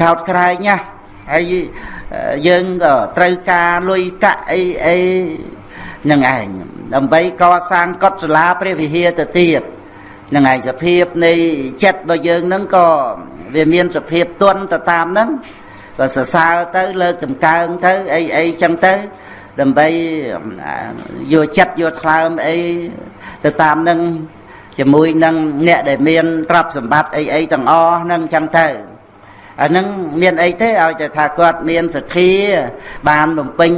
កោតក្រែងណាហើយយើងក៏ត្រូវការលុយកាក់អីអីនឹងឯងដើម្បីកសាងកុដិសាលាព្រះវិហារទៅទៀតនឹងឯងសភាពនៃចិត្តរបស់យើងនឹងក៏វាមានសភាពទន់ទៅតាមហ្នឹងក៏សរសើរទៅលើកតម្កើងទៅអីអីចឹងទៅដើម្បីយកចិត្តយកថ្លើមអីទៅតាមនឹងជាមួយនឹងអ្នកដែលមានទ្រព្យសម្បត្តិអីអីទាំងអស់ហ្នឹងចឹងទៅ អានឹងមានអីទេឲ្យតែថាគាត់មានសទ្ធា បានបំពេញ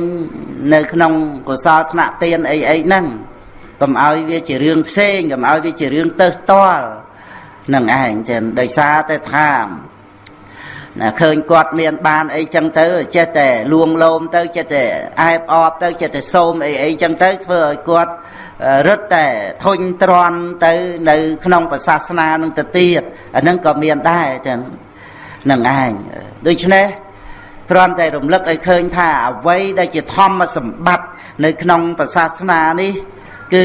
នៅក្នុងកុសលថ្នាក់ទានអីអីហ្នឹងកុំឲ្យវាជារឿងផ្សេងកុំឲ្យវាជារឿងទៅផ្ទាល់នឹងឯងចឹងដោយសារតែថាណាឃើញគាត់មានបានអីចឹងទៅចេះតែលួងលោមទៅចេះតែអែបអបទៅចេះតែសូមអីអីចឹងទៅធ្វើឲ្យគាត់រឹតតែធុញទ្រាន់ទៅនៅក្នុងប្រសាសនានឹងទៅទៀតអានឹងក៏មានដែរចឹង នឹងឯងដូច្នេះគ្រាន់តែរំលឹកឲ្យឃើញថាអ្វីដែលជាធម្មសម្បត្តិនៅក្នុងប្រសាសនានេះគឺ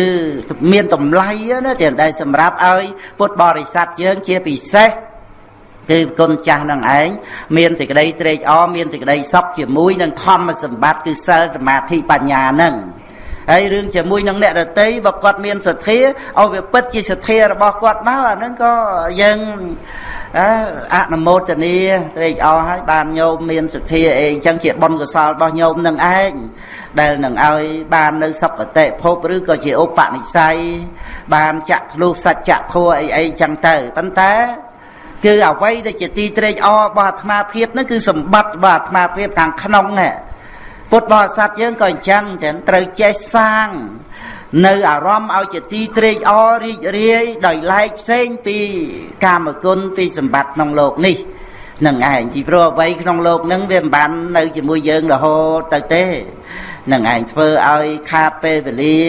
មានតម្លៃណាតែដែលសម្រាប់ឲ្យពុទ្ធបរិស័ទយើងជាពិសេសគឺគុណចាស់នឹងឯងមានសេចក្តីត្រេកអរមានសេចក្តីសុខជាមួយនឹងធម្មសម្បត្តិគឺសិលសមាធិបញ្ញានឹង ហើយរឿងជាមួយនឹងអ្នករតីបើគាត់មានសទ្ធាឲ្យវាពិតជាសទ្ធារបស់គាត់មកអានឹងក៏យើងអនុមោទនាត្រេកអរហើយបានញោមមានសទ្ធាអីអញ្ចឹងជាបុណ្យកុសលរបស់ញោមនឹងឯងដែលនឹងឲ្យបាននៅសុគតិភពឬក៏ជាឧបនិស្ស័យបានចាក់ធ្លុះសច្ចធัวអីអីចឹងទៅប៉ុន្តែគឺអ្វីដែលជាទីត្រេកអររបស់អាត្មាភាពហ្នឹងគឺសម្បត្តិរបស់អាត្មាភាពខាងក្នុងហ្នឹង ពុទ្ធបរិស័ទយើងក៏អញ្ចឹងទាំងត្រូវចេះសាងនៅអារម្មណ៍ឲ្យជាទីត្រេកអររីករាយដោយឡែកផ្សេងពីកាមគុណពីសម្បត្តិក្នុងโลกនេះនឹងឯងពីព្រោះអ្វីក្នុងโลกហ្នឹងវាមិនបាននៅជាមួយយើងរហូតទៅទេនឹងឯងធ្វើឲ្យខាតពេលវេលា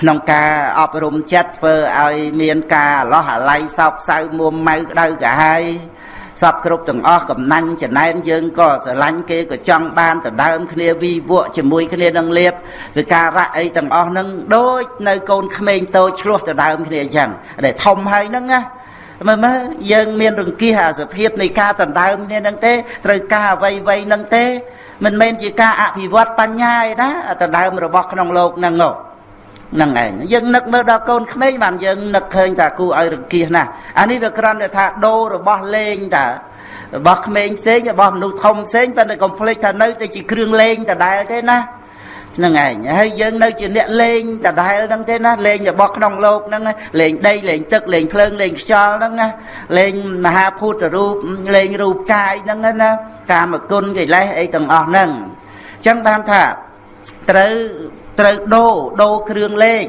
ក្នុងការអប់រំចិត្តធ្វើឲ្យមានការអឡោះអាល័យសោកសៅមួមម៉ៅក្តៅកាហាយ សពគ្រប់ទាំងអស់កំណាញ់ចំណែនយើងក៏ស្រឡាញ់គេក៏ចង់បានដដើមគ្នាវិវក់ជាមួយគ្នានឹងលៀបសការៈអីទាំងអស់ហ្នឹងដូចនៅកូនក្មេងតូចឆ្លោះដដើមគ្នាអញ្ចឹងដែលធំហើយហ្នឹងណាមើលមើលយើងមានរង្គៀសអាសភាពនៃការដណ្ដើមគ្នានឹងទេត្រូវការអ្វីអ្វីនឹងទេ មិនមែនជាការអភិវឌ្ឍបញ្ញាឯណាដណ្ដើមរបស់ក្នុងលោកហ្នឹងហ្នឹងហ្នឹងឯងយើងនឹកមើលដល់កូនក្មេងបានយើងនឹកឃើញថាគូឲ្យរង្គៀសណាស់អានេះវាគ្រាន់តែថាដូររបស់លេងតារបស់ក្មេងផ្សេងរបស់មនុស្សធំផ្សេងប៉ុន្តែកុំភ្លេចថានៅតែជាគ្រឿងលេងដដែលទេណានឹងឯងហើយយើងនៅជាអ្នកលេងដដែលហ្នឹងទេណាលេងរបស់ក្នុងលោកហ្នឹងលេងដីលេងទឹកលេងភ្លើងលេងខ្យល់ហ្នឹងណាលេងមហាភូតរូបលេងរូបកាយហ្នឹងណាកាមគុណកិលេសអីទាំងអស់ហ្នឹងអញ្ចឹងបានថាត្រូវ ត្រូវដូរដូរគ្រឿងលេង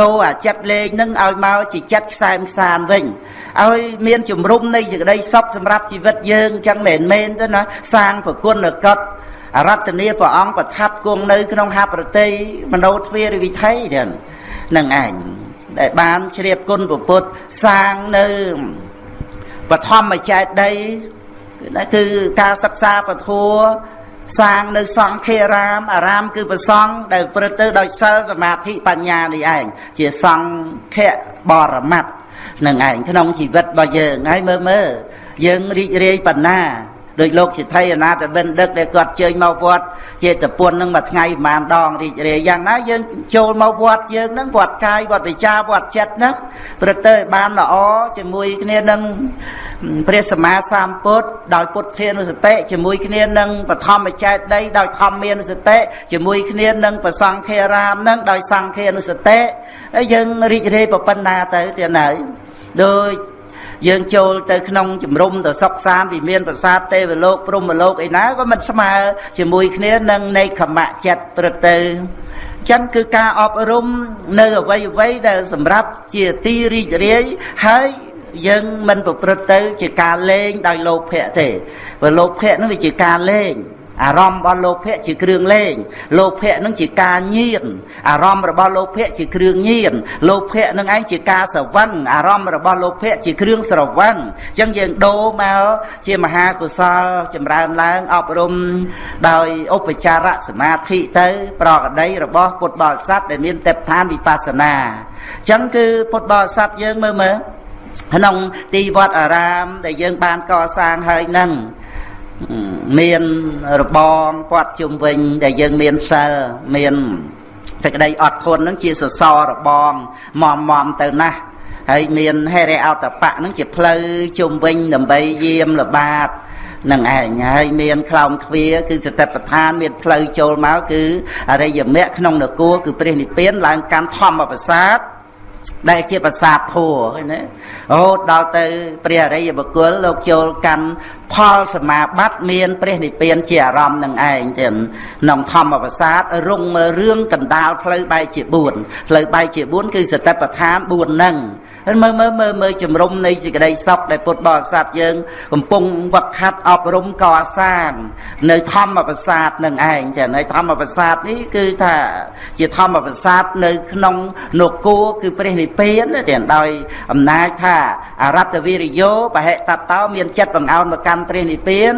ដូរអាចិត្តលេងនឹងឲ្យមកជាចិត្តខ្សែមខ្សាមវិញឲ្យមានជំរុំនៃសេចក្តីសុខសម្រាប់ជីវិតយើងចឹងមែនមែនទៅណាសាងប្រគុណកត់អរតនីព្រះអង្គប្រថាប់គង់នៅក្នុងហប្រតិមនោទ្វារវិថីទាំងនឹងឯងដែលបានជ្រាបគុណពុទ្ធសាងនៅបឋមចេតដីគឺការសិក្សាពធัว សាងនៅសង្ឃារាមអារាមគឺប្រសង់ដែលព្រឹត្តទៅដោយសិលសមាធិបញ្ញានេះឯងជាសង្ឃៈបរមត្តនឹងឯងក្នុងជីវិតរបស់យើងហើយមើលមើលយើងរីករាយប៉ុណ្ណា ដោយលោកសិទ្ធិអនាតបិណ្ឌិកដែលគាត់ជើញមកវត្តចេតពុននឹងមួយថ្ងៃប្រហែលដងរីករាយយ៉ាងណាយើងចូលមកវត្តយើងនឹងវត្តកាយវត្តវិចាវត្តចិត្តហ្នឹងព្រឹកទៅបានល្អជាមួយគ្នានឹងព្រះសម្មាសម្ពុទ្ធដោយពុទ្ធានុសតិជាមួយគ្នានឹងបឋមចេតដីដោយធម្មានុសតិជាមួយគ្នានឹងប្រសង្ឃារាមនឹងដោយសង្ឃានុសតិហើយយើងរីករាយប៉ុណ្ណាទៅទៀតហើយដោយ យើងចូលទៅក្នុងជំរំទៅសុកសានវិមានប្រាសាទទេវលោកព្រហ្មលោកអីណាក៏មិនស្មើជាមួយគ្នានឹងនៃខមៈចិត្តព្រឹកទៅចឹងគឺការអប់រំនៅអវ័យអវ័យដែលសម្រាប់ជាទីរីករាយហើយយើងមិនប្រព្រឹត្តទៅ ជាការលេងដោយលោភៈទេព្រោះលោភៈនោះវាជាការលេង អារម្មណ៍របស់លោភៈជាគ្រឿងលេងលោភៈនឹងជាការញៀនអារម្មណ៍របស់លោភៈជាគ្រឿងញៀនលោភៈនឹងឯងជាការស្រវឹងអារម្មណ៍របស់លោភៈជាគ្រឿងស្រវឹងអញ្ចឹងយើងដូរមកជាមហាកុសលចម្រើនឡើងអប់រំដោយឧបចារសមាធិទៅ ប្រកដីរបស់ពុទ្ធបរិស័ទដែលមានទេពឋានវិបស្សនាអញ្ចឹងគឺពុទ្ធបរិស័ទយើងមើលមើលក្នុងទីវត្តអារាមដែលយើងបានកសាងហើយនឹង មានរបងពាត់ជុំវិញ ដែលយើងមានសិលមានសេចក្តីអត់ធន់នឹងជាសសររបងមមមទៅណាស់ហើយមានហេរិអតបៈនឹងជាផ្លូវជុំវិញដើម្បីយាមល្បាតនឹងឯងហើយមានខ្លោងទ្វារគឺសតិប្បដ្ឋានមានផ្លូវចូលមកគឺអរិយមគ្គក្នុងនគរគឺព្រះនិព្វានឡើងកាន់ធម្មប្រសាទ ដែលជាប្រាសាទធัวឃើញទេរហូតដល់ទៅ ព្រះអរិយបុគ្គលលោកចូលកាន់ផលសមាបត្តិមានព្រះនិព្វានជាអារម្មណ៍នឹងឯងទៀតក្នុងធម្មប្រាសាទរងមើលរឿងកណ្ដាលផ្លូវបែកជា4ផ្លូវបែកជា4គឺសតិប្បដ្ឋាន4ហ្នឹងមើលមើលមើលមើលជំរុំនៃសេចក្តីសុខដែលពុទ្ធបរិស័ទយើង កំពុងវឹកហាត់អប់រំកសាង នៅធម្មប្រាសាទនឹងឯងចានៅធម្មប្រាសាទនេះគឺថាជាធម្មប្រាសាទនៅក្នុងនគរគឺព្រះនិព្វានទាំងដោយអំណាចថាអរតវិរិយោបហិតតោមានចិត្តបង្អោនមកកាន់ព្រះនិព្វាន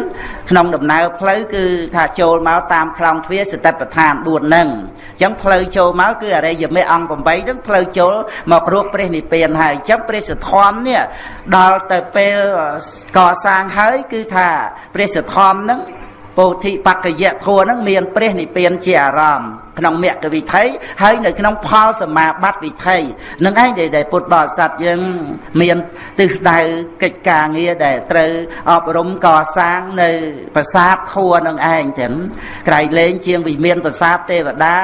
ក្នុងដំណើរផ្លូវគឺថាចូលមកតាមខ្លងទ្វារសតិប្បដ្ឋាន4ហ្នឹងអញ្ចឹងផ្លូវចូលមកគឺអរិយមេអង្គ8ហ្នឹងផ្លូវចូលមករកព្រះនិព្វានហើយអញ្ចឹងព្រះសទ្ធំនេះដល់ទៅពេលកសាងហើយគឺថាព្រះសទ្ធំហ្នឹងពោធិបក្កយៈធัวហ្នឹងមានព្រះនិព្វានជាអារម្មណ៍ក្នុងមគ្គវិថីហើយនៅក្នុងផលសមាបត្តិវិថីនឹងឯងដែលពុទ្ធបរិស័ទយើងមានទិសដៅកិច្ចការងារដែលត្រូវអប់រំកសាងនៅប្រាសាទធัวនឹងឯងទាំងក្រៃលែងជាងវិមានប្រាសាទទេវតា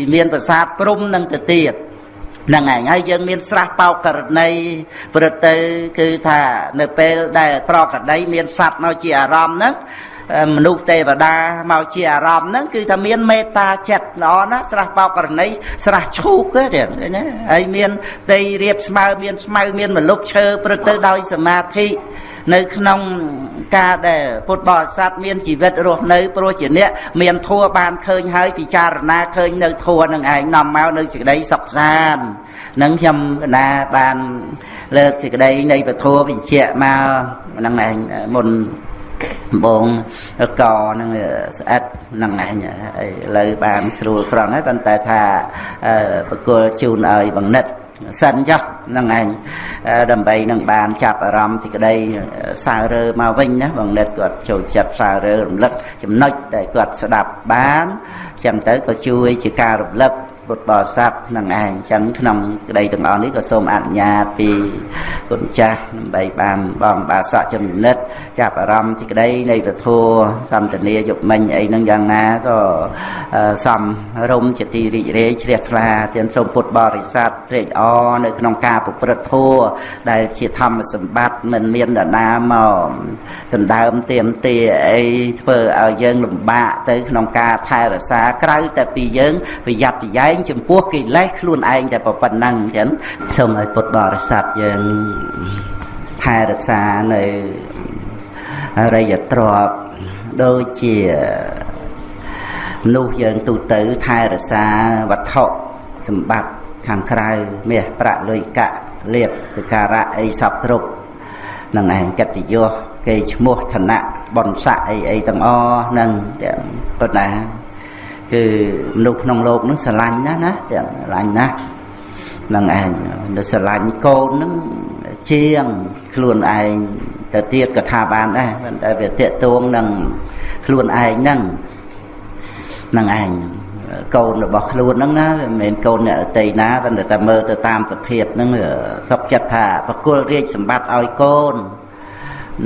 វិមានប្រាសាទព្រំនឹងទៅទៀតហ្នឹងឯងហើយយើងមានស្រះបោកករណីព្រឹកទៅគឺថានៅពេលដែលប្រកដីមានសัตว์មកជាអារម្មណ៍ហ្នឹង មនុស្សទេវតាមកជាអារម្មណ៍ហ្នឹងគឺថាមានមេត្តាចិត្តល្អណាស់ស្រះបោកករណីស្រះឈូកទេណាហើយមានដីរៀបស្មៅមានស្មៅមានមលុបឈើព្រឹកទៅដោយសមាធិនៅក្នុងការដែលពុទ្ធបរិស័ទមានជីវិតរស់នៅព្រោះជាអ្នកមានធัวបានឃើញហើយពិចារណាឃើញនៅធัวនឹងឯងនាំមកនៅសេចក្តីសុខសាន្តនឹងខ្ញុំកណាបានលើកសេចក្តីនៃពធបញ្ជាក់មកហ្នឹងឯងមុន បងកនឹងស្អិតនឹងឯងឥឡូវបានស្រួលក្រំហើយប៉ុន្តែថាបកគលជូនឲ្យបង្និតសិនចុះហ្នឹងឯងដើម្បីនឹងបានចាប់អារម្មណ៍សេចក្តីសើរើមកវិញណាបងនិតគាត់ចូលចិត្តសើរើរំលឹកចំណុចដែលគាត់ស្ដាប់បានចឹងទៅក៏ជួយជាការរំលឹក ពុទ្ធបរិស័ទនឹងឯងចឹងក្នុងក្តីទាំងអស់នេះក៏សូមអនុញ្ញាតពីគុណចាស់ដើម្បីបានបងបាសកចំណិតចាប់អារម្មណ៍ទីក្តីនៃពធសន្តានាយុមិញអីហ្នឹងយ៉ាងណាក៏សំរុំជាទីរីករាយជ្រះថ្លាទាំងសូមពុទ្ធបរិស័ទត្រេកអរនៅក្នុងការប្រព្រឹត្តធម៌ដែលជាធម្មសម្បត្តិមិនមានដណាមកដណ្ដើមទៀមទាអីធ្វើឲ្យយើងលំបាកទៅក្នុងការថែរក្សាក្រៅតែពីយើងប្រយ័ត្នប្រយែងងចំពោះកិលេសខ្លួនឯងតែប៉ុណ្ណឹងចឹងសូមឲ្យពុទ្ធបរិស័ទយើងថែរក្សានៅរិយទ្រពដូចជាមនុស្សយើងទូទៅថែរក្សាវត្ថុសម្បត្តិខាងក្រៅមាសប្រាក់លុយកាក់លៀបសការៈអីសពគ្រប់នឹងឯងកិត្តិយសគេឈ្មោះឋានៈបនស័កអីអីទាំងអស់នឹងប៉ុន្តែ គឺមនុស្សក្នុងโลกនឹងស្រឡាញ់ណាស់ណាទាំងស្រឡាញ់ណាស់នឹងឯងនៅស្រឡាញ់កូននឹងជាងខ្លួនឯងទៅទៀតក៏ថាបានដែរប៉ុន្តែវាតេតួងនឹងខ្លួនឯងហ្នឹងនឹងឯងកូនរបស់ខ្លួនហ្នឹងណាវាមិនមែនកូនអ្នកអតីណាប៉ុន្តែតែមើលទៅតាមសភាពហ្នឹងសុខចិត្តថាបកុលរាជសម្បត្តិឲ្យកូន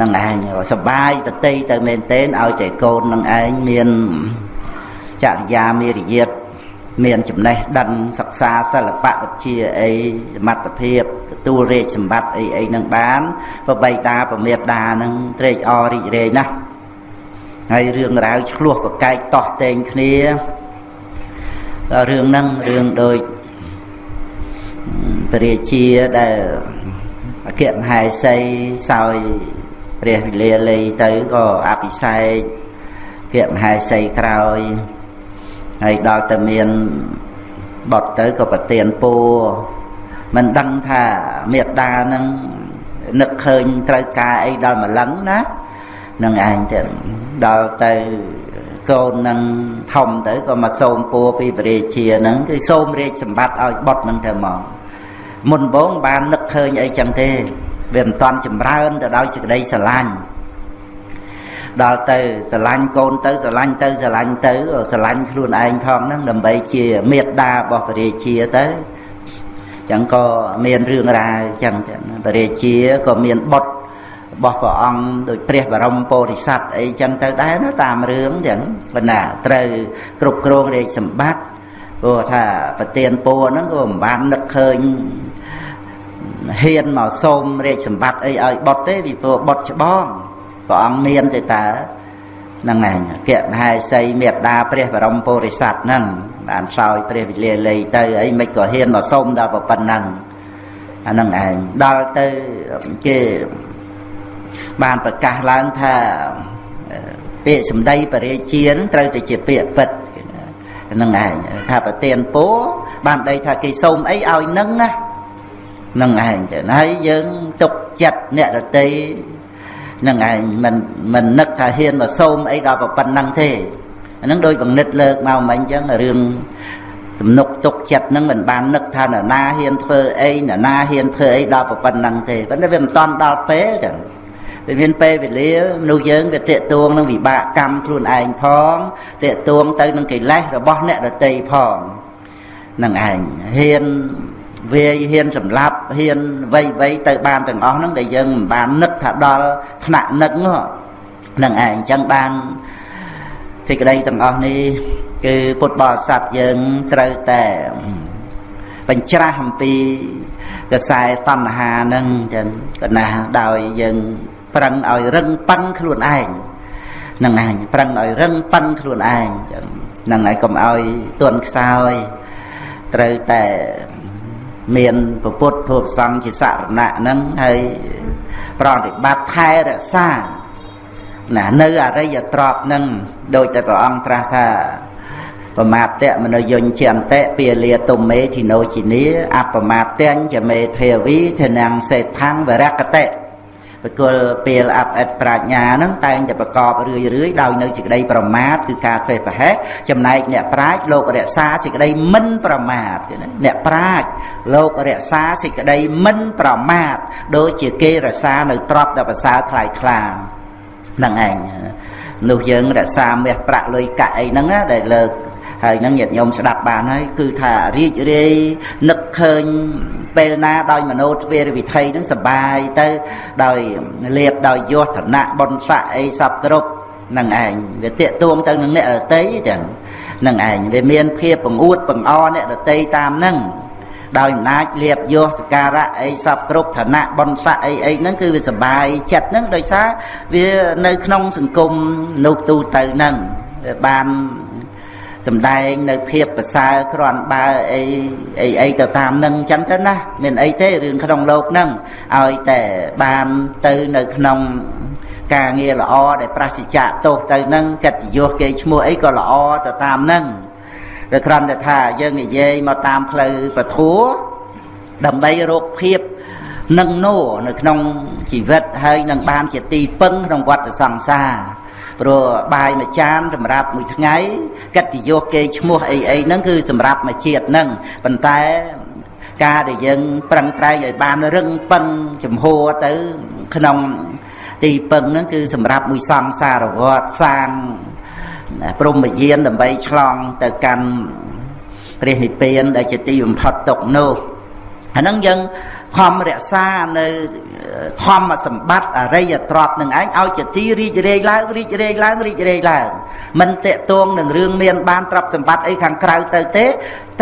នឹងឯងសបាយតតីទៅមែនទែនឲ្យតែកូននឹងឯងមាន ចរិយាមេរយាទមានចំណេះដឹងសិក្សាសិល្បៈវិទ្យាអីសមត្ថភាពទទួលរាជសម្បត្តិអីអីនឹងបានប្របីតាប្រមេតានឹងត្រេកអររីករាយណាស់ហើយរឿងរ៉ាវឆ្លោះប្រកែកតោះតែងគ្នារឿងហ្នឹងរឿងដូចព្រះរាជាដែលអគ្គមហេសីសោយព្រះវិលាលីទៅក៏អភិសេកអគ្គមហេសីក្រោយ ហើយដល់តែមានបត់ទៅក៏ប្រទៀនពូមិនដឹងថាមេត្តានឹងនឹកឃើញត្រូវការអីដល់ម្លឹងណានឹងឯងទៀតដល់ទៅកូននឹងធំទៅក៏មកសូមពូពីព្រះរាជានឹងគឺសូមរាជសម្បត្តិឲ្យបុតនឹងទៅមកមុនបងបាននឹកឃើញអីចឹងទេវាមិនតាន់ចម្រើនទៅដោយសេចក្តីស្រឡាញ់ ដល់ទៅស្រឡាញ់កូនទៅស្រឡាញ់ទៅស្រឡាញ់ទៅស្រឡាញ់ខ្លួនឯងផងហ្នឹងដើម្បីជាមេត្តារបស់ព្រះរាជាទៅចឹងក៏មានរឿងរ៉ាវចឹងចឹងព្រះរាជាក៏មានបុត្ររបស់ព្រះអង្គដូចព្រះបរមពោធិសត្វអីចឹងទៅដែរណាតាមរឿងចឹងប៉ុន្តែត្រូវគ្រប់គ្រងរាជសម្បត្តិព្រោះថាប្រទៀនពួរហ្នឹងក៏មិនបាននឹកឃើញហ៊ានមកសូមរាជសម្បត្តិអីឲ្យបុតទេពីព្រោះបុតច្បង ព្រះអង្គមានទេតើហ្នឹងឯងគៈមហេសីមេត្តាព្រះបរមពុរិស័ទហ្នឹងបានសោយព្រះវិលាលីទៅអីមិនក៏ហ៊ានមកសុំដល់ប៉ុណ្ណឹងអាហ្នឹងឯងដល់ទៅគេបានប្រកាសឡើងថាពាក្យសម្ដីបរិជាត្រូវតែជាពាក្យពិតហ្នឹងឯងថាប្រទៀនពោបានដីថាគេសុំអីឲ្យនឹងណានឹងឯងចឹងហើយយើងទុកចិត្តអ្នកដតី នឹងឯងមិនមិននឹកថាហ៊ានមកសូមអីដល់ប៉ុណ្ណឹងទេអានឹងដោយបង្និតលើកមកមិញចឹងរឿងទំនុកទុកចិត្តនឹងមិនបាននឹកថានរណាហ៊ានធ្វើអីនរណាហ៊ានធ្វើអីដល់ប៉ុណ្ណឹងទេប៉ុន្តែវាមិនតាន់ដល់ពេលចឹងវាមានពេលវេលាមនុស្សយើងវាតេតួងនឹងវិបាកកម្មខ្លួនឯងផងតេតួងទៅនឹងកិលេសរបស់អ្នកដតីផងនឹងឯងហ៊ាន វាហ៊ានសម្លាប់ហ៊ានវៃវៃទៅបានទាំងអស់ហ្នឹងដែលយើងមិនបាននឹកថាដល់ថ្នាក់នឹកហ្នឹងឯងអញ្ចឹងបានសេចក្តីទាំងអស់នេះគឺពុទ្ធបរិស័ទយើងត្រូវតែបញ្ច្រាស់អំពីកសែតណ្ហាហ្នឹងចឹងកណាដោយយើងប្រឹងឲ្យរឹងប៉ឹងខ្លួនឯងហ្នឹងឯងប្រឹងឲ្យរឹងប៉ឹងខ្លួនឯងចឹងហ្នឹងហើយកុំឲ្យទន់ខ្សោយត្រូវតែ មានពុទ្ធធម៌សង្ឃជាសរណៈហ្នឹងហើយប្រតិបត្តិថែរក្សាណានៅអរិយទ្រព្យហ្នឹងដោយតែព្រះអង្គត្រាស់ថាបមាតៈមនោយញ្ញន្តិពាលាទុមេធីណូជីនីអបមាតញ្ញមេធាវីធនាងសេដ្ឋាំងវរកតិ បកុលពេលអបអិតប្រាជ្ញាហ្នឹងតែងតែប្រកបរឿយរឿយដោយនៅសេចក្តីប្រមាទគឺការធ្វើប្រហែសចំណែកអ្នកប្រាជ្ញលោករក្សាសេចក្តីមិនប្រមាទអ្នកប្រាជ្ញលោករក្សាសេចក្តីមិនប្រមាទដូចជាគេរក្សានៅទ្រព្យដ៏ប្រសើរថ្លៃថ្លាហ្នឹងឯងនោះយើងរក្សាមាសប្រាក់លុយកាក់អីហ្នឹងណាដែលលើកហើយនឹងញាតិញោមស្ដាប់បានហើយគឺថារីករាយនឹកឃើញ ពេលណាដោយមโนទ្វេរវិធ័យនឹងសបាយទៅដោយលៀបដោយយសឋានៈបុណ្យស័ក្តិអីសពគ្រប់នឹងឯងវាតាកទួងទៅនឹងអ្នករតីចឹងនឹងឯងវាមានភាពបង្អួតបង្អអ្នករតីតាមនឹងដោយអំណាចលៀបយកសការៈអីសពគ្រប់ឋានៈបុណ្យស័ក្តិអីអីហ្នឹងគឺវាសបាយចិត្តហ្នឹងដោយសារវានៅក្នុងសង្គមនោះទូទៅហ្នឹងបាន សំដែងនៅភាពប្រសើរគ្រាន់បើអីអីអីទៅតាមនឹងអញ្ចឹងទៅណាមានអីទេរឿងក្នុងលោកនឹងឲ្យតែបានទៅនៅក្នុងការងារល្អដែលប្រសិជ្ជៈទោសទៅនឹងកិត្តិយសគេឈ្មោះអីក៏ល្អទៅតាមនឹងតែគ្រាន់តែថាយើងនិយាយមកតាមផ្លូវពធัวដើម្បីរកភាពនឹងណូនៅក្នុងជីវិតហើយនឹងបានជាទីពឹងក្នុងវដ្តសង្សារ ព្រោះបាយមួយចានសម្រាប់មួយថ្ងៃកិត្តិយសគេឈ្មោះអីអីហ្នឹងគឺសម្រាប់មួយជាតិហ្នឹងប៉ុន្តែការដែលយើងប្រឹងប្រែងឲ្យបានរឹងប៉ឹងចំហទៅក្នុងទីពឹងហ្នឹងគឺសម្រាប់មួយសង្សារវត្តសាងព្រមយានដើម្បីឆ្លងទៅកាន់ព្រះនិព្វានដែលជាទីបំផុតទុកនោះអាហ្នឹងយើង ខំរក្សានៅធម្មសម្បត្តិអរិយទ្រព្យនឹងឯងឲ្យជាទីរីករាយឡើងរីករាយឡើងរីករាយឡើងមិនតេតួងនឹងរឿងមានបានទ្រព្យសម្បត្តិអីខាងក្រៅទៅទេ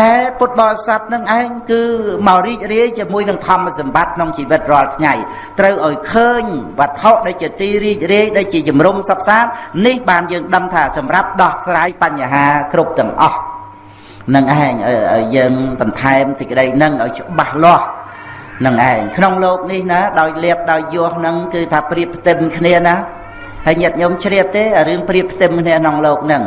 តែពុទ្ធបរិស័ទនឹងឯងគឺមករីករាយជាមួយនឹងធម្មសម្បត្តិក្នុងជីវិតរាល់ថ្ងៃត្រូវឲ្យឃើញវត្ថុដែលជាទីរីករាយដែលជាជំរំសព្វសាននេះបានយើងដឹងថាសម្រាប់ដោះស្រាយបញ្ហាគ្រប់ទាំងអស់នឹងឯងឲ្យយើងបន្ថែមសេចក្តីនឹងឲ្យច្បាស់លាស់ នឹងឯងក្នុងលោកនេះណាដោយលៀបដោយយោះនឹងគឺថាប្រៀបផ្ទឹមគ្នាណាហើយញាតិញោមជ្រាបទេរឿងប្រៀបផ្ទឹមគ្នាក្នុងលោកនឹង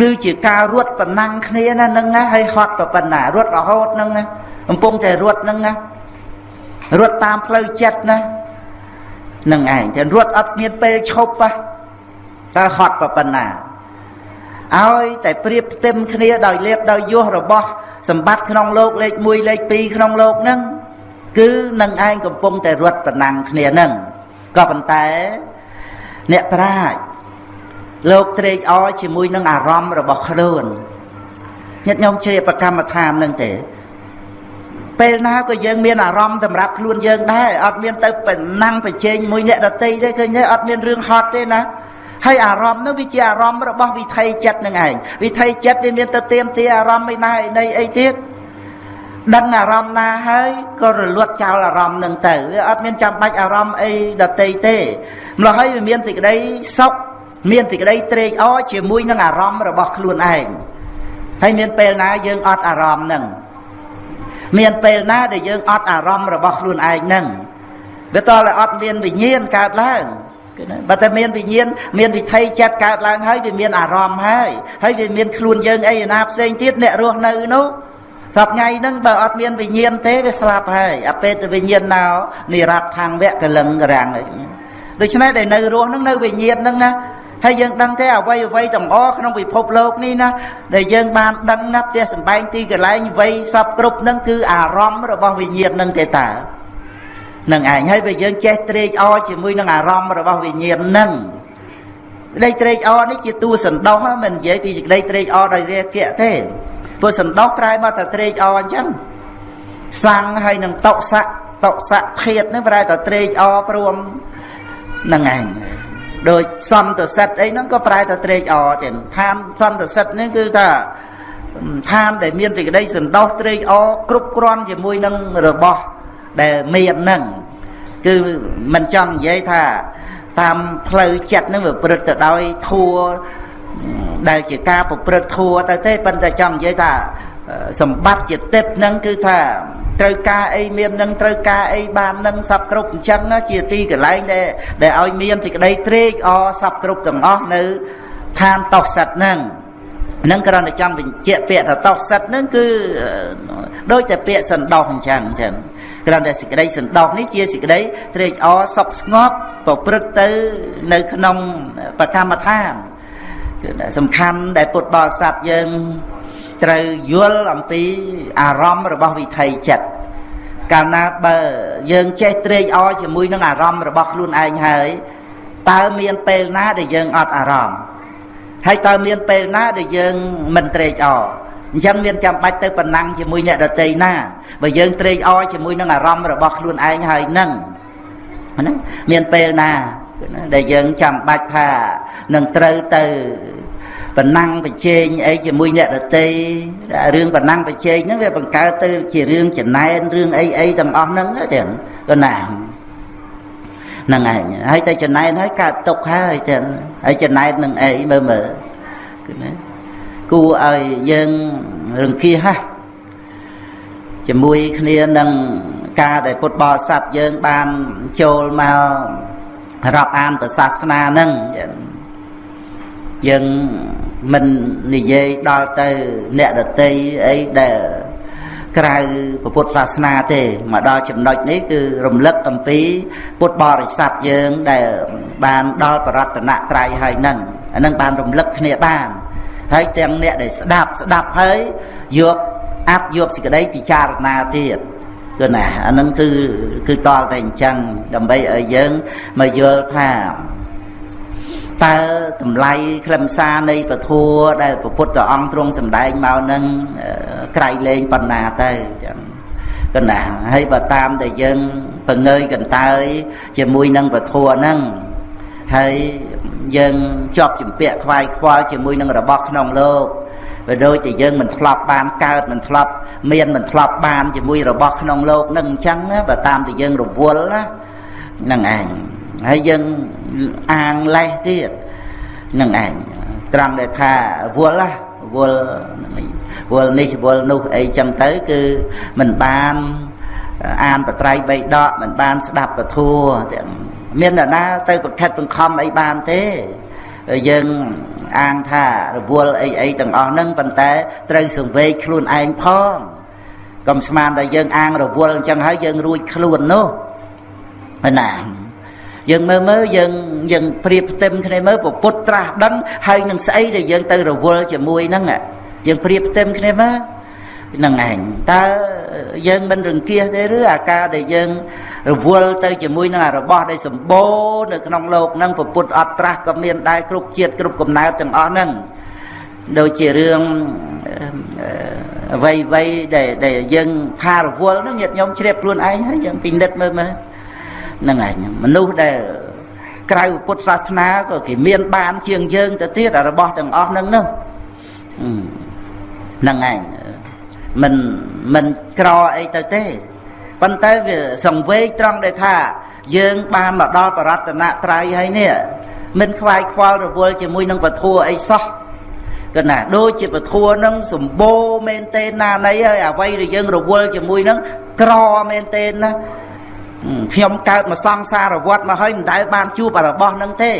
គឺជាការរត់ប្រណាំងគ្នាណានឹងណាហើយហត់ប្រប៉ុណ្ណារត់រហូតនឹងណាកំពុងតែរត់នឹងណារត់តាមផ្លូវចិត្តណានឹងឯងតែរត់អត់មានពេលឈប់ប៉ះតែហត់ប្រប៉ុណ្ណាឲ្យតែប្រៀបផ្ទឹមគ្នាដោយលៀបដោយយោះរបស់សម្បត្តិក្នុងលោកលេខ1លេខ2ក្នុងលោកហ្នឹង គឺនឹងឯងកំពុងតែរត់ប្រណាំងគ្នាហ្នឹងក៏ប៉ុន្តែអ្នកប្រាជ្ញលោកត្រេកអរជាមួយនឹងអារម្មណ៍របស់ខ្លួនញាតិញោមជ្រាបប្រកម្មដ្ឋាននឹងទេពេលណាក៏យើងមានអារម្មណ៍សម្រាប់ខ្លួនយើងដែរអត់មានទៅប្រណាំងប្រជែងមួយអ្នកដតីទេឃើញទេអត់មានរឿងហត់ទេណាហើយអារម្មណ៍នោះវាជាអារម្មណ៍របស់វិថីចិត្តនឹងឯងវិថីចិត្តវាមានទៅទៀមទាអារម្មណ៍មិនណានៃអីទៀត ដឹងអារម្មណ៍ណាហើយក៏រលត់ចោលអារម្មណ៍នឹងទៅវាអត់មានចាំបាច់អារម្មណ៍អីដតីទេម្ល៉េះហើយវាមានសេចក្តីសុខមានសេចក្តីត្រេកអរជាមួយនឹងអារម្មណ៍របស់ខ្លួនឯងហើយមានពេលណាយើងអត់អារម្មណ៍នឹងមានពេលណាដែលយើងអត់អារម្មណ៍របស់ខ្លួនឯងនឹងវាតតែអត់មានវិញ្ញាណកើតឡើងគឺណាបើតែមានវិញ្ញាណមានវិថីចិត្តកើតឡើងហើយវាមានអារម្មណ៍ហើយហើយវាមានខ្លួនយើងអីណាផ្សេងទៀតអ្នករស់នៅនោះ សពថ្ងៃហ្នឹងបើអត់មានវិញ្ញាណទេវាស្លាប់ហើយអពេតវិញ្ញាណណោនិរដ្ឋាំងវៈកលឹងរាំងដូច្នេះដែលនៅរស់ហ្នឹងនៅវិញ្ញាណហ្នឹងណាហើយយើងដឹងទេអ្វីអ្វីទាំងអស់ក្នុងពិភពលោកនេះណាដែលយើងបានដឹងណាផ្ទះសំបែងទីកន្លែងវ័យសពគ្រប់នឹងគឺអារម្មណ៍របស់វិញ្ញាណនឹងទេតានឹងឯងហើយបើយើងចេះត្រេកអរជាមួយនឹងអារម្មណ៍របស់វិញ្ញាណនឹងក្តីត្រេកអរនេះជាតួសន្តោសមិននិយាយពីសេចក្តីត្រេកអរដោយរាគៈទេ ព្រោះសន្តោសក្រែមកតែត្រេកអរអញ្ចឹងសាំងហើយនឹងតុស័កតុស័កភេទនឹងប្រែតែត្រេកអរព្រមនឹងឯងដូចសន្តិសិទ្ធអីហ្នឹងក៏ប្រែទៅត្រេកអរចឹងឋានសន្តិសិទ្ធនេះគឺថាឋានដែលមានសេចក្តីសន្តោសត្រេកអរគ្រប់គ្រាន់ជាមួយនឹងរបស់ដែលមានហ្នឹងគឺមិនចង់និយាយថាតាមផ្លូវចិត្តហ្នឹងវាប្រព្រឹត្តទៅដោយធัว ដែលជាការប្រព្រឹត្តធัวទៅទេប៉ុន្តែចង់និយាយថាសម្បត្តិជាទឹកហ្នឹងគឺថាត្រូវការអីមាននឹងត្រូវការអីបាននឹងសពគ្រប់អញ្ចឹងជាទីកន្លែងដែលដែលឲ្យមានសេចក្តីត្រេកអរសពគ្រប់ទាំងអស់នៅឋានតោសិតហ្នឹងនឹងគ្រាន់តែចង់បញ្ជាក់ពាក្យថាតោសិតហ្នឹងគឺដូចតែពាក្យសន្តោសអញ្ចឹងចឹងគ្រាន់តែសេចក្តីសន្តោសនេះជាសេចក្តីត្រេកអរសុខស្ងប់ប្រព្រឹត្តទៅនៅក្នុងបកម្មដ្ឋាន គឺសំខាន់ដែលពុទ្ធបរិស័ទយើងត្រូវយល់អំពីអារម្មណ៍របស់វិថីចិត្តកាលណាបើយើងចេះត្រេកអរជាមួយនឹងអារម្មណ៍របស់ខ្លួនឯងហើយតើមានពេលណាដែលយើងអត់អារម្មណ៍ហើយតើមានពេលណាដែលយើងមិនត្រេកអរអញ្ចឹងមានចាំបាច់ទៅប៉ុណ្ណឹងជាមួយអ្នកដតីណាបើយើងត្រេកអរជាមួយនឹងអារម្មណ៍របស់ខ្លួនឯងហើយនឹងហ្នឹងមានពេលណា ដែលយើងចាំបាច់ថានឹងត្រូវទៅបណ្ណាំងប្រជែងអីជាមួយអ្នកដតីរឿងបណ្ណាំងប្រជែងហ្នឹងវាបង្កើតទៅជារឿងចំណែនរឿងអីអីទាំងអស់ហ្នឹងទាំងក៏ណាហ្នឹងឯងហើយតែចំណែនហើយកើតទុកហើយទាំងហើយចំណែននឹងអីមើលមើលគឺណាគួរឲ្យយើងរង្គៀសហ่ะជាមួយគ្នានឹងការដែលពុទ្ធបរិស័ទយើងបានចូលមក រាប់អានប្រសាសនាហ្នឹងយើងមិននិយាយដល់ទៅអ្នកដតីអីដែលក្រៅពុទ្ធសាសនាទេមកដល់ចំណុចនេះគឺរំលឹកអំពី ពុទ្ធបរិស័ទយើងដែលបានដល់បរតនត្រ័យហើយនឹងអានឹងបានរំលឹកគ្នាបានហើយទាំងអ្នកដែលស្ដាប់ស្ដាប់ហើយយកអាប់យកសេចក្តីពិចារណាទៀត គឺណាអានឹងគឺគឺតលតែអញ្ចឹងដើម្បីឲ្យយើងមកយល់ថាតើតម្លៃខ្លឹមសារនៃពធัวដែលព្រះពុទ្ធអង្គទ្រង់សម្ដែងមកនឹងក្រៃលែងបណ្ណាទៅចឹងកណ្ណាហើយបើតាមតែយើងបង្ងើយកន្តើយជាមួយនឹងពធัวហ្នឹងហើយយើងជាប់ជំពាក់ខ្វាយខ្វល់ជាមួយនឹងរបស់ក្នុងលោក បើដូចតែយើងមិនធ្លាប់បានកើតមិនធ្លាប់មានមិនធ្លាប់បានជាមួយរបស់ក្នុងលោកនឹងអញ្ចឹងបើតាមតែយើងរវល់ណាហ្នឹងឯងហើយយើងអាងលេះទៀតនឹងឯងត្រង់ដែលថាវល់ណាវល់វល់នេះវល់នោះអីចឹងទៅគឺមិនបានអានបត្រៃបីដកមិនបានស្ដាប់ពធัวមាននរណាទៅប្រខិតបង្ខំអីបានទេយើង អាងថារវល់អីអីទាំងអស់ហ្នឹងប៉ុន្តែត្រូវសង្វេគខ្លួនឯងផងកុំស្មានតែយើងអាងរវល់អញ្ចឹងហើយយើងរួចខ្លួននោះណាយើងមើលមើលយើងយើងប្រៀបផ្ទឹមគ្នាមើលពុទ្ធត្រាស់ដឹងហើយនឹងស្អីដែលយើងទៅរវល់ជាមួយហ្នឹងយើងប្រៀបផ្ទឹមគ្នាមើល នឹងឯងតើយើងមិនរង្គៀសទេឬអាការដែលយើងរវល់ទៅជាមួយនឹងអារបស់ដែលសម្បូរនៅក្នុងលោកនឹងពុទ្ធអត់ត្រាស់ក៏មានដែរគ្រប់ជាតិគ្រប់កំណើតទាំងអស់ហ្នឹងដូចជារឿងអ្វីអ្វីដែលដែលយើងខារវល់ហ្នឹងញាតិញោមជ្រាបខ្លួនឯងហើយយើងពិនិត្យមើលមើលហ្នឹងឯងមនុស្សដែលក្រៅពុទ្ធសាសនាក៏គេមានបានជាងយើងទៅទៀតអារបស់ទាំងអស់ហ្នឹងនោះហ្នឹងឯង មិនមិនក្រអីទៅទេប៉ុន្តែវាសង្វេគត្រង់ដែលថា យើងបានមកដល់បរតនត្រ័យហើយនេះមិនខ្វាយខ្វល់រវល់ជាមួយនឹងពធัวអីសោះកណាដូចជាពធัวនឹងសម្បូរមែនទេណានៃហើយអ្វីដែលយើងរវល់ជាមួយនឹងក្រមែនទេណាខ្ញុំកើតមកសង្សារវត្តមកហើយមិនដែលបានជួបរបស់នឹងទេ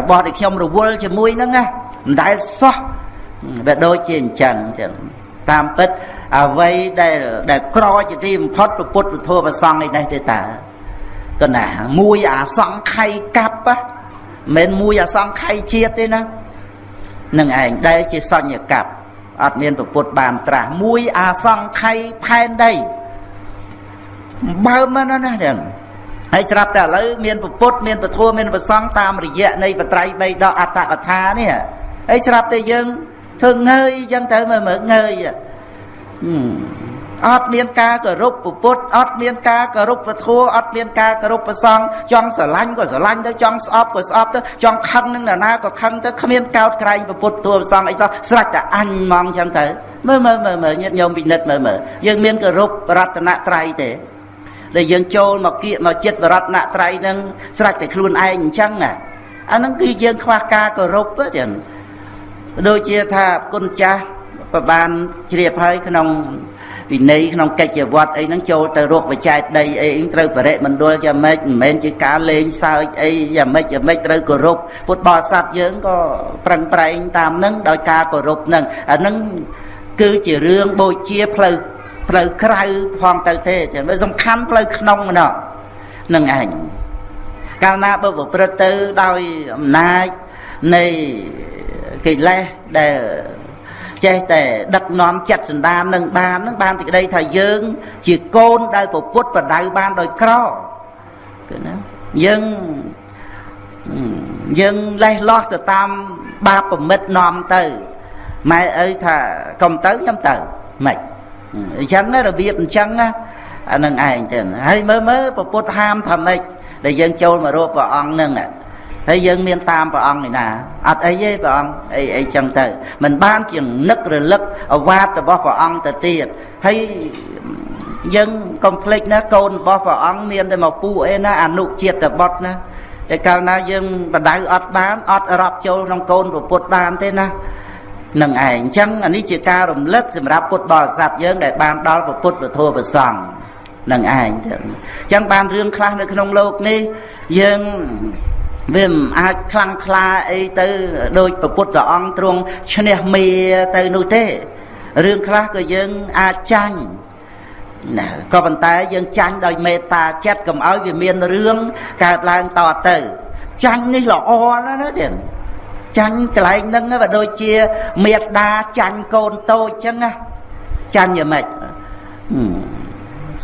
របស់ដែលខ្ញុំរវល់ជាមួយនឹងណាមិនដែលសោះវាដូចជាអញ្ចឹងចឹង តាមពិតអ្វីដែលដែលក្រជាទីបំផុតពុទ្ធពធប្រសង់ឯនេះទេតាក៏ណាមួយអាសង្ខ័យកាប់មិនមួយអាសង្ខ័យជាតិទេណានឹងឯងដែលជាសញ្ញកັບអត់មានពុទ្ធបានត្រាស់មួយអាសង្ខ័យផែនដីបើមិនណាហ្នឹងហើយស្រាប់តែឥឡូវមានពុទ្ធមានពធមានប្រសង់តាមរយៈនៃបត្រៃបីដកអត្តកថានេះហើយស្រាប់តែយើង ធ្វើងើយអញ្ចឹងទៅមើលមើលងើយអត់មានការគោរពពុទ្ធអត់មានការគោរពពធអត់មានការគោរពប្រសង់ចង់ស្រឡាញ់ក៏ស្រឡាញ់ទៅចង់ស្អប់ក៏ស្អប់ទៅចង់ខឹងនឹងនរណាក៏ខឹងទៅគ្មានកោតក្រែងពុទ្ធធัวប្រសង់អីសោះស្រេចតែអញហ្មងអញ្ចឹងទៅមើលមើលមើលមើលញាតិញោមពិនិត្យមើលមើលយើងមានគោរពរតនត្រ័យទេដែលយើងចូលមកគៀកមកចិត្តរតនត្រ័យនឹងស្រេចតែខ្លួនឯងអញ្ចឹងអាហ្នឹងគឺយើងខ្វះការគោរពទេ ដូចជាថាគុណចាស់ប្របានជ្រាបហើយក្នុងវិន័យក្នុងកិច្ចវត្តអីហ្នឹងចូលទៅរកបច្ច័យដីអីត្រូវបរិមណ្ឌលយ៉ាងម៉េចមិនមែនជាការលេងសើចអីយ៉ាងម៉េចយ៉ាងម៉េចត្រូវគោរពពុទ្ធបរិស័ទយើងក៏ប្រឹងប្រែងតាមហ្នឹងដោយការគោរពហ្នឹងអាហ្នឹងគឺជារឿងបូជាផ្លូវផ្លូវក្រៅផងទៅទេចឹងវាសំខាន់ផ្លូវក្នុងណោះនឹងឯងកាលណាបើប្រព្រឹត្តទៅដោយអំណាចនៃ កិលេសដែលចេះតែដឹកនាំចិត្តសន្តាននឹងបាននឹងបានទីក្តីថាយើង ជាកូនដែលពពុទ្ធបដៅបានដោយក្រគឺណាយើងយើងលេះលោះទៅតាមបាបប្រមិតនាំទៅម៉ែឪថាកុំទៅខ្ញុំទៅមិនអញ្ចឹងរបៀបអញ្ចឹងអានឹងឯងទៅហើយមើលមើលពពុទ្ធហាមថាម៉េចដែលយើងចូលមករកព្រះអង្គនឹង ហើយយើងមានតាមព្រះអង្គឯណាអត់អីទេព្រះអង្គអីអីចឹងទៅมันបានជានឹករលឹកអវាទរបស់ព្រះអង្គទៅទៀតហើយយើងកុំភ្លេចណាកូនរបស់ព្រះអង្គមានតែមកពូអីណាអនុជាតិបុត្រណាតែកាលណាយើងបដៅអត់បានអត់រាប់ចូលក្នុងកូនពុទ្ធបានទេណានឹងឯងអញ្ចឹងអានេះជាការរំលឹកសម្រាប់ពុទ្ធបរិស័ទយើងដែលបានដល់ពុទ្ធពធប្រសង្ឃនឹងឯងអញ្ចឹងបានរឿងខ្លះនៅក្នុងโลกនេះយើង វាមិនអាចខ្លាំងក្លាអីទៅដោយព្រះពុទ្ធអង្គទ្រង់ឈ្នះមេទៅនោះទេរឿងខ្លះក៏យើងអាចចាញ់ណាក៏ប៉ុន្តែយើងចាញ់ដោយមេត្តាចិត្តកុំឲ្យវាមានរឿងកើតឡើងតទៅចាញ់នេះល្អណាស់ណាទៀតចាញ់កន្លែងហ្នឹងវាដូចជាមេត្តាចាញ់កូនតូចចឹងណាចាញ់យ៉ាងម៉េច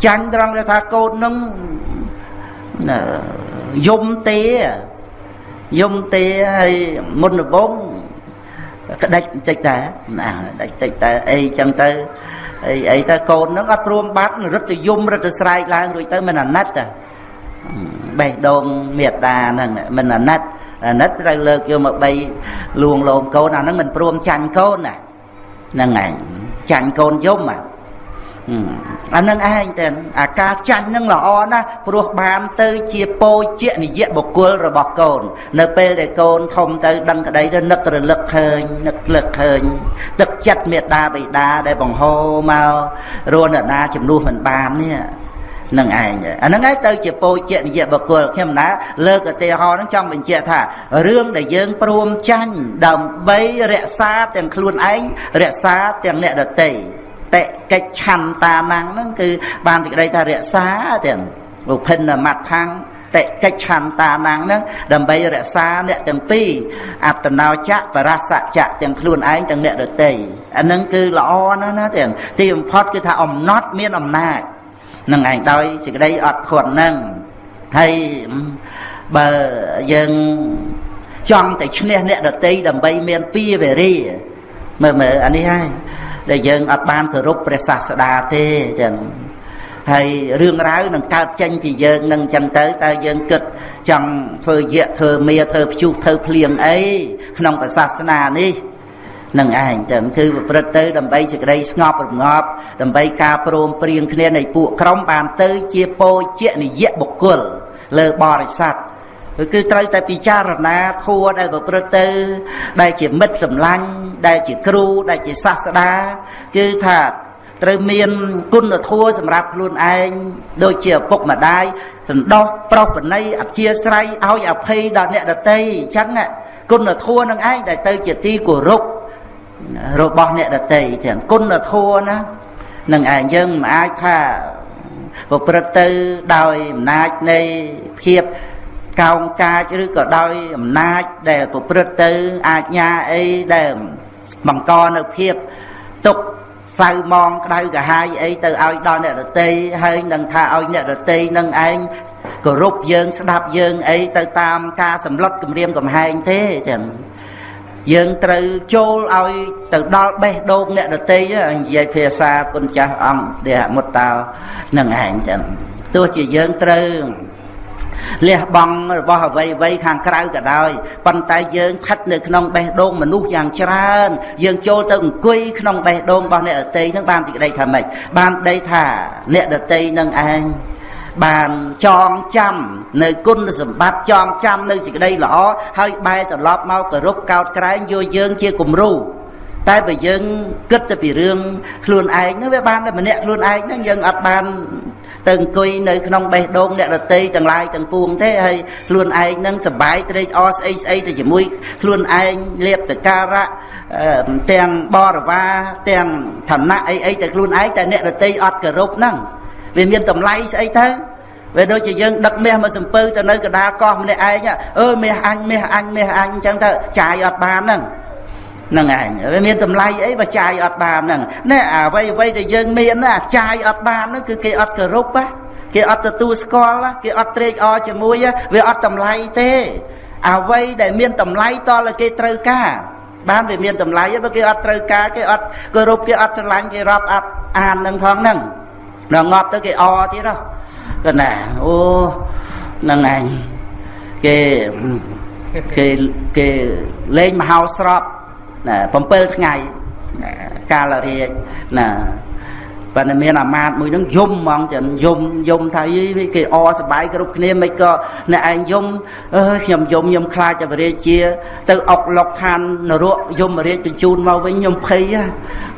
ចាញ់ត្រង់ថាកូនហ្នឹងយំទេ យំទេហើយមុនដំបងក្តិចបន្តិចតែណាដាច់តិចតែអីចឹងទៅអីអីទៅកូនហ្នឹងអត់ព្រមបាត់រត់ទៅយំរត់ទៅស្រែកឡើងរួចទៅមិនអាណិតទេបេះដូងមេត្តាហ្នឹងមិនអាណិតអាណិតត្រូវលើកយកមកបីលួងលោមកូនអាហ្នឹងមិនព្រមចាញ់កូនណាហ្នឹងឯងចាញ់កូនយំអា អានឹងឯងទៅអាការចាញ់នឹងល្អណាស់ព្រោះបានទៅជាពោជានិយបុគ្គលរបស់កូន នៅពេលដែលកូនធំទៅដឹងក្តីទៅនឹករលឹកឃើញនឹកលឹកឃើញ ទឹកចិត្តមេត្តាបិតាដែលបង្ហូរមករនដាជំនួសមិនបាននេះនឹងឯងអាហ្នឹងឯងទៅជាពោជានិយបុគ្គលខ្ញុំណាលើកឧទាហរណ៍ហ្នឹងចង់បញ្ជាក់ថារឿងដែលយើងព្រមចាញ់ដើម្បីរក្សាទាំងខ្លួនឯងរក្សាទាំងអ្នកដទៃ តិកិច្ចឆន្តាណាំងហ្នឹងគឺបានទីក្តីថារក្សាទាំងបុភិនមត្ថាំងតិកិច្ឆន្តាណាំងហ្នឹងដើម្បីរក្សាអ្នកទាំងពីរអត្តនោចៈបរសច្ចៈទាំងខ្លួនឯងទាំងអ្នកដទៃអាហ្នឹងគឺល្អណាស់ណាទាំងទីបំផុតគឺថាអំណត់មានអំណាចនឹងឯងដោយសេចក្តីអត់ធន់ហ្នឹងហើយបើយើងចង់តែឈ្នះអ្នកដតីដើម្បីមានពីវេរាមើលមើលអានេះហើយ ដែលយើងអត់បានគោរពព្រះសាស្តាទេចឹងហើយរឿងរ៉ាវនឹងកើតចេញពីយើងនឹងចឹងទៅតើយើងគិតចង់ធ្វើយៈធ្វើមាធ្វើព្យុះធ្វើភ្លៀងអីក្នុងព្រះសាសនានេះនឹងឯងចឹងគឺប្រព្រឹត្តទៅដើម្បីសេចក្តីស្ងប់រងាប់ដើម្បីការព្រមព្រៀងគ្នានៃពួកក្រុមបានទៅជាពោជនិយបុគ្គលលើបរិស័ទ គឺត្រូវតែពិចារណាធัวដែលប្រព្រឹត្តទៅ ដែលជាមិត្តសម្លាញ់ដែលជាគ្រូដែលជាសាស្តាគឺថាត្រូវមានគុណធម៌សម្រាប់ខ្លួនឯងដូចជាឪពុកម្ដាយសន្តោសប្រុសបណីអធិស្រ័យឲ្យអភ័យដល់អ្នកដតីអញ្ចឹងគុណធម៌នឹងឯងដែលទៅជាទីគោរពរបស់អ្នកដតីទាំងគុណធម៌ណានឹងឯងយើងមិនអាចថាប្រព្រឹត្តទៅដោយអំណាចនៃភាព កោងកាចឬក៏ដោយអំណាចដែលប្រព្រឹត្តទៅអាចញាអីដែលបង្កនៅភាពទុកសៅมองក្តៅកាហាយអីទៅឲ្យដល់អ្នករតីហើយនឹងថាឲ្យអ្នករតីនឹងឯងគោរពយើងស្ដាប់យើងអីទៅតាមការសម្លុតគម្រាមកំហែងទេចឹងយើងត្រូវចូលឲ្យទៅដល់បេះដូងអ្នកដតីនិយាយភាសាគុណចាស់អង្គទេមុតតោនឹងឯងចឹងទោះជាយើងត្រូវ លះបង់របស់អ្វីអ្វីខាងក្រៅក៏ដោយប៉ុន្តែយើងស្ថិតនៅក្នុងបេះដូងមនុស្សយ៉ាងច្រើន យើងចូលទៅអង្គុយក្នុងបេះដូងរបស់អ្នកដតីនឹងបានទីក្តីថាម៉េចបានដីថាអ្នកដតីនឹងឯងបានចងចាំនៅគុណសម្បត្តិចងចាំនៅសេចក្តីល្អហើយបែរត្រឡប់មកគោរពកោតក្រែងយកយើងជាគំរូតែបើយើងគិតទៅពីរឿងខ្លួនឯងនោះវាបានតែម្នាក់ខ្លួនឯងហ្នឹងយើងអត់បាន ទៅអង្គុយនៅក្នុងបេះដូងអ្នករតីទាំងឡាយទាំងពួងទេហើយខ្លួនឯងនឹងសបាយត្រេកអរស្អីស្អីទៅជាមួយខ្លួនឯងលៀបសការៈទាំងបរិវារទាំងឋានៈអីអីទៅខ្លួនឯងតែអ្នករតីអត់គោរពហ្នឹងវាមានតម្លៃស្អីទៅវាដូចជាយើងដឹកមាសមកសំពៅទៅនៅកដាលកោះម្នាក់ឯងអឺមាសអញមាសអញមាសអញអញ្ចឹងទៅចាយអត់បានហ្នឹងហ្នឹងឯងវាមានតម្លៃអីបើចាយអត់បានហ្នឹងណែអ្វីអ្វីដែលយើងមានណាចាយអត់បានហ្នឹងគឺគេអត់គោរពណាគេអត់ទទួលស្គាល់គេអត់ត្រេកអរជាមួយវាអត់តម្លៃទេអ្វីដែលមានតម្លៃតលគេត្រូវការបានវាមានតម្លៃបើគេអត់ត្រូវការគេអត់គោរពគេអត់ស្រឡាញ់គេរាប់អត់អាននឹងផងហ្នឹងដល់ងាប់ទៅគេអទៀតហ៎កណាអូហ្នឹងឯងគេគេគេលេងមហោស្រព ណា7ថ្ងៃកាលរាជណាប៉ុន្តែមានអាមាតមួយហ្នឹងយំហ្មងចឹងយំយំថាយីគេអសបាយគ្រប់គ្នាមិនក៏អ្នកឯងយំអើខ្ញុំយំខ្ញុំខ្លាចតែរាជា ទៅអុកលុកឋាននរកយមរាជបញ្ជូនមកវិញខ្ញុំភ័យ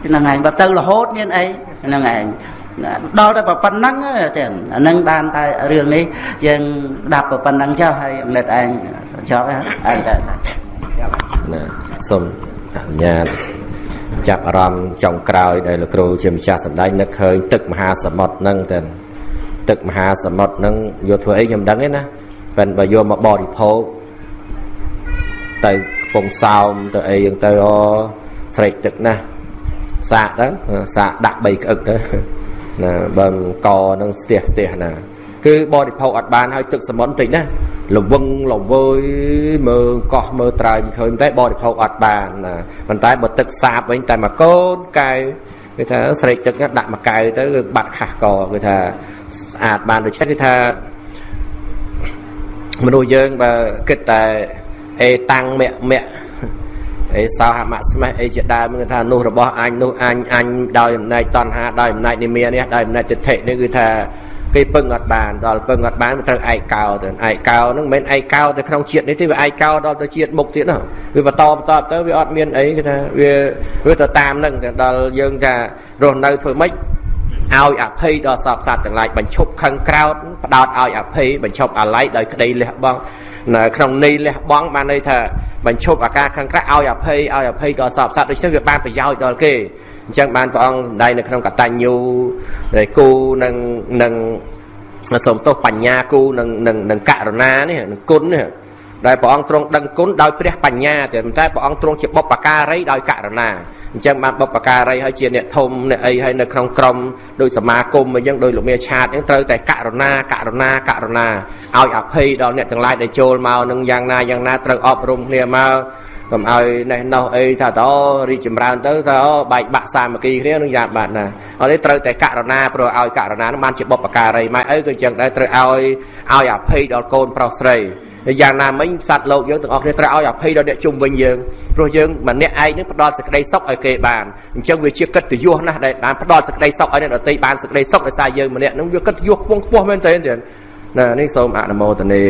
ហ្នឹងឯងបើទៅរហូតមានអីហ្នឹងឯងដល់តែប៉ុណ្ណឹងទេអានឹងបានតែរឿងនេះយើងដាប់ប៉ុណ្ណឹងចុះហើយអង្និតឯងចប់ហើយតែណាសូម អនុញ្ញាតចាប់អារម្មណ៍ចុងក្រោយដែលលោកគ្រូជាម្ចាស់សម្ដែងនឹកឃើញទឹកមហាសមុទ្រហ្នឹងទៅទឹកមហាសមុទ្រហ្នឹងយកធ្វើអីខ្ញុំដឹងទេណាប៉ិនបើយកមកបរិភោគទៅកំពង់សោមទៅអីយ៉ាងទៅអូស្រេកទឹកណាសាកទៅសាកដាក់3ក្អឹកទៅណាបើកនឹងស្ទះស្ទះណា គឺបរិភោគអត់បានហើយទឹកសមុទ្រតិចណា លវឹងលវើយមើលកោះមើលត្រើយឃើញតែបរិភោគអត់បានណាប៉ុន្តែបើទឹកសាបវិញតែមកកូនកែវគេថាស្រេកទឹកដាក់មួយកែវទៅគឺបាត់ខាស់កគេថាស្អាតបានដូច្នេះគឺថាមនុស្សយើងបើគិតតែអេតាំងមគ្គមគ្គអេសោហមស្មេះអីជាដើមគឺថានោះរបស់អញនោះអញអញដោយអំណាចតណ្ហាដោយអំណាចនិមានេះដោយអំណាចទិដ្ឋិនេះគឺថា គេពឹងអត់បានដល់ពឹងអត់បានត្រូវឯកោទៅឯកោហ្នឹងមិនមែនឯកោទៅក្នុងជាតិនេះទេវាឯកោដល់ទៅជាតិមុខទៀតណាវាបន្តបន្តទៅវាអត់មានអីគេថាវាវាទៅតាមហ្នឹងដល់យើងថារស់នៅធ្វើម៉េច ឲ្យអភ័យដល់សពសត្វទាំងឡាយបញ្ឈប់ខឹងក្រោតផ្ដោតឲ្យអភ័យបញ្ឈប់អាល័យដោយក្តីលះបង់នៅក្នុងន័យលះបង់បានន័យថាបញ្ឈប់អាការខឹងក្រៅឲ្យអភ័យឲ្យអភ័យដល់សពសត្វដូច្នេះវាបានប្រយោជន៍ដល់គេអញ្ចឹងបានព្រះអង្គដៃនៅក្នុងកតញ្ញូដែលគូនឹងនឹងសូមទោសបញ្ញាគូនឹងនឹងនឹងករណានេះនឹងគុណនេះ ដែលព្រះអង្គទ្រង់ដឹងគុណដោយព្រះបញ្ញាតែប៉ុន្តែព្រះអង្គទ្រង់ជាបុព្វការីដោយករណាអញ្ចឹងបានបុព្វការីហើយជាអ្នកធំអ្នកអីហើយនៅក្នុងក្រុមដោយសមាគមអញ្ចឹងដោយលោកមាឆាតអញ្ចឹងត្រូវតែករណាករណាករណាឲ្យអភ័យដល់អ្នកទាំងឡាយដែលចូលមកនឹងយ៉ាងណាយ៉ាងណាត្រូវអប់រំគ្នាមក កុំឲ្យណេះណោះអីថាតរីចម្រើនទៅថាបែកបាក់សាមគ្គីគ្នានឹងយ៉ាងបាត់ណាអត់ទេត្រូវតែករណាព្រោះឲ្យករណានឹងបានជាបុព្វការីម៉ែអីក៏អញ្ចឹងដែរត្រូវឲ្យឲ្យអភ័យដល់កូនប្រុសស្រីយ៉ាងណាមិញសត្វលោកយើងទាំងអស់គ្នាត្រូវឲ្យអភ័យដល់អ្នកជុំវិញយើងព្រោះយើងម្នាក់ឯងនឹងផ្ដល់សេចក្តីសុខឲ្យគេបានអញ្ចឹងវាជាកិត្តិយសណាស់ដែលបានផ្ដល់សេចក្តីសុខឲ្យអ្នកដទៃបានសេចក្តីសុខដោយសារយើងម្នាក់នឹងវាកិត្តិយសខ្ពង់ខ្ពស់មែនទែនណានេះសូមអនុមោទនា